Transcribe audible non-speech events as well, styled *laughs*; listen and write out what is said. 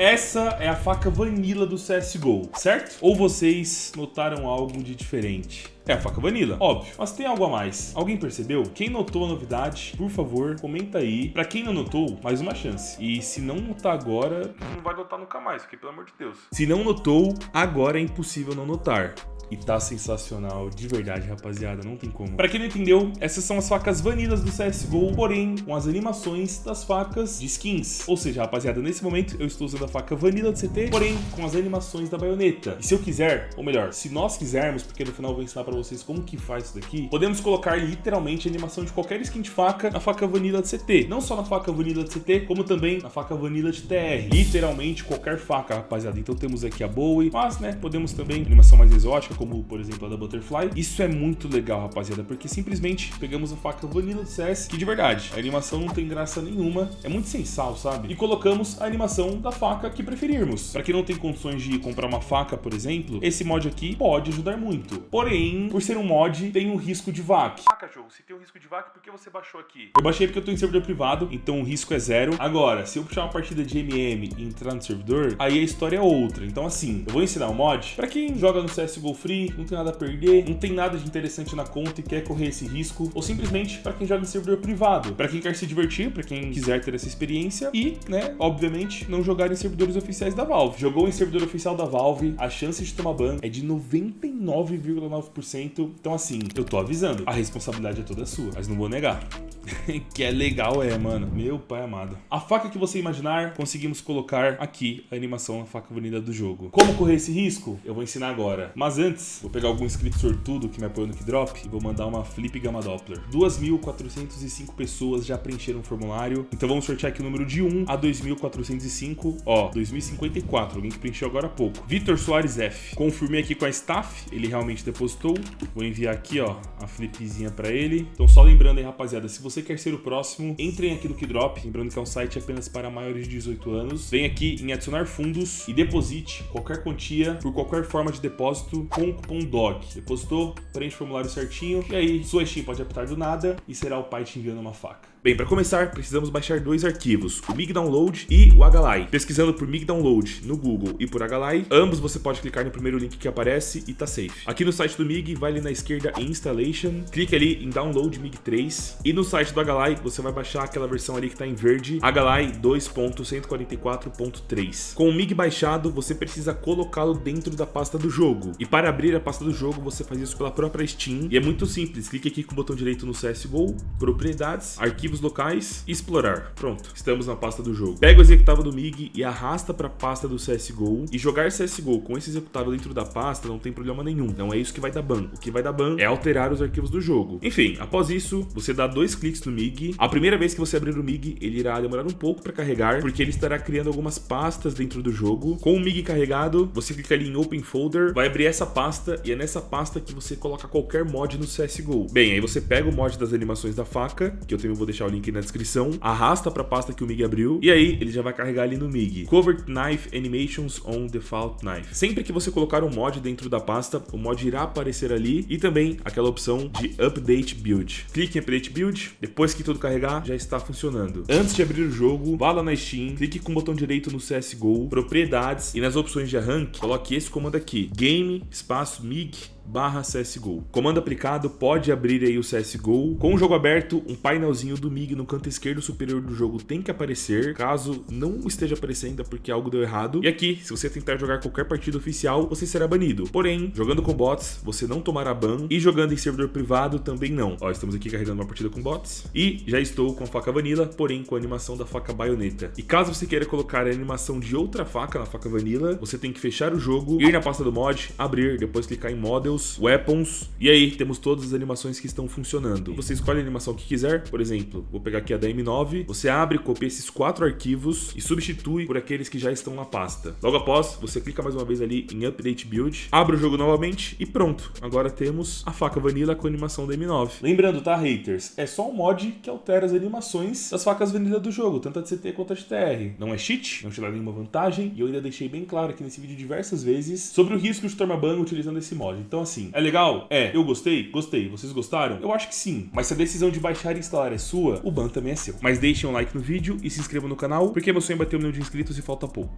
essa é a faca vanilla do CSGO, certo? Ou vocês notaram algo de diferente? É a faca vanilla, óbvio. Mas tem algo a mais. Alguém percebeu? Quem notou a novidade, por favor, comenta aí. Pra quem não notou, mais uma chance. E se não notar agora, não vai notar nunca mais, porque pelo amor de Deus. Se não notou, agora é impossível não notar. E tá sensacional, de verdade, rapaziada, não tem como. Pra quem não entendeu, essas são as facas vanilas do CSGO, porém com as animações das facas de skins. Ou seja, rapaziada, nesse momento eu estou usando a faca vanilla do CT, porém com as animações da baioneta. E se eu quiser, ou melhor, se nós quisermos, porque no final eu vou ensinar pra vocês como que faz isso daqui, podemos colocar literalmente a animação de qualquer skin de faca na faca vanilla do CT. Não só na faca vanilla do CT, como também na faca vanilla de TR. Literalmente qualquer faca, rapaziada. Então temos aqui a Bowie, mas, né, podemos também animação mais exótica, como por exemplo a da Butterfly. Isso é muito legal, rapaziada, porque simplesmente pegamos a faca vanilla do CS, que de verdade, a animação não tem graça nenhuma, é muito sensal, sabe? E colocamos a animação da faca que preferirmos. Para quem não tem condições de comprar uma faca, por exemplo, esse mod aqui pode ajudar muito. Porém, por ser um mod, tem um risco de VAC. Se tem um risco de VAC, por que você baixou aqui? Eu baixei porque eu tô em servidor privado, então o risco é zero. Agora, se eu puxar uma partida de MM e entrar no servidor, aí a história é outra. Então assim, eu vou ensinar um mod para quem joga no CSGO Free, não tem nada a perder, não tem nada de interessante na conta e quer correr esse risco, ou simplesmente para quem joga em servidor privado, para quem quer se divertir, para quem quiser ter essa experiência e, né, obviamente, não jogar em servidores oficiais da Valve. Jogou em servidor oficial da Valve, a chance de tomar ban é de 99,9%. Então assim, eu tô avisando, a responsabilidade é toda sua, mas não vou negar. *laughs* que é legal é, mano. Meu pai amado. A faca que você imaginar, conseguimos colocar aqui a animação, a faca bonita do jogo. Como correr esse risco? Eu vou ensinar agora. Mas antes, vou pegar algum inscrito sortudo que me apoiou no Kidrop e vou mandar uma Flip Gamma Doppler. 2.405 pessoas já preencheram o formulário. Então vamos sortear aqui o número de 1 a 2.405. Ó, 2054. Alguém que preencheu agora há pouco. Vitor Soares F. Confirmei aqui com a staff. Ele realmente depositou. Vou enviar aqui, ó, a flipzinha pra ele. Então só lembrando aí, rapaziada, se você quer ser o próximo, entrem aqui no Kidrop. Lembrando que é um site apenas para maiores de 18 anos. Vem aqui em adicionar fundos e deposite qualquer quantia por qualquer forma de depósito com o cupom DOG. Depositou, preenche o formulário certinho e aí sua Steam pode apitar do nada e será o pai te enviando uma faca. Bem, para começar, precisamos baixar dois arquivos, o MIG Download e o Agalai. Pesquisando por MIG Download no Google e por Agalai, ambos você pode clicar no primeiro link que aparece e tá safe. Aqui no site do MIG, vai ali na esquerda em Installation, clique ali em Download MIG 3 e no site do Agalai você vai baixar aquela versão ali que tá em verde, Agalai 2.144.3. Com o MIG baixado, você precisa colocá-lo dentro da pasta do jogo. E para abrir a pasta do jogo, você faz isso pela própria Steam e é muito simples. Clique aqui com o botão direito no CSGO, Propriedades, Arquivos Locais Explorar. Pronto, estamos na pasta do jogo. Pega o executável do MIG e arrasta para a pasta do CSGO. E jogar CSGO com esse executável dentro da pasta não tem problema nenhum. Não é isso que vai dar ban. O que vai dar ban é alterar os arquivos do jogo. Enfim, após isso, você dá dois cliques no MIG. A primeira vez que você abrir o MIG, ele irá demorar um pouco para carregar, porque ele estará criando algumas pastas dentro do jogo. Com o MIG carregado, você clica ali em Open Folder, vai abrir essa pasta e é nessa pasta que você coloca qualquer mod no CSGO. Bem, aí você pega o mod das animações da faca, que eu também vou deixar o link na descrição, arrasta para a pasta que o MIG abriu e aí ele já vai carregar ali no MIG. Covert Knife Animations on Default Knife. Sempre que você colocar um mod dentro da pasta, o mod irá aparecer ali e também aquela opção de Update Build. Clique em Update Build, depois que tudo carregar, já está funcionando. Antes de abrir o jogo, vá lá na Steam, clique com o botão direito no CSGO, Propriedades e nas opções de arranque, coloque esse comando aqui, Game, espaço MIG, barra CSGO. Comando aplicado pode abrir aí o CSGO. Com o jogo aberto, um painelzinho do MIG no canto esquerdo superior do jogo tem que aparecer. Caso não esteja aparecendo é porque algo deu errado. E aqui, se você tentar jogar qualquer partida oficial, você será banido. Porém, jogando com bots, você não tomará ban. E jogando em servidor privado, também não. Ó, estamos aqui carregando uma partida com bots. E já estou com a faca vanilla, porém com a animação da faca baioneta. E caso você queira colocar a animação de outra faca na faca vanilla, você tem que fechar o jogo, ir na pasta do mod, abrir, depois clicar em Models, Weapons, e aí temos todas as animações que estão funcionando. Você escolhe a animação que quiser, por exemplo, vou pegar aqui a da M9, você abre, copia esses quatro arquivos e substitui por aqueles que já estão na pasta. Logo após, você clica mais uma vez ali em Update Build, abre o jogo novamente e pronto. Agora temos a faca Vanilla com a animação da M9. Lembrando, tá, haters? É só um mod que altera as animações das facas Vanilla do jogo, tanto a de CT quanto a de TR. Não é cheat, não te dá nenhuma vantagem, e eu ainda deixei bem claro aqui nesse vídeo diversas vezes sobre o risco de tomar ban utilizando esse mod. Então, assim, é legal? É. Eu gostei? Gostei. Vocês gostaram? Eu acho que sim. Mas se a decisão de baixar e instalar é sua, o ban também é seu. Mas deixem um like no vídeo e se inscrevam no canal, porque meu sonho é bater um milhão de inscritos e falta pouco.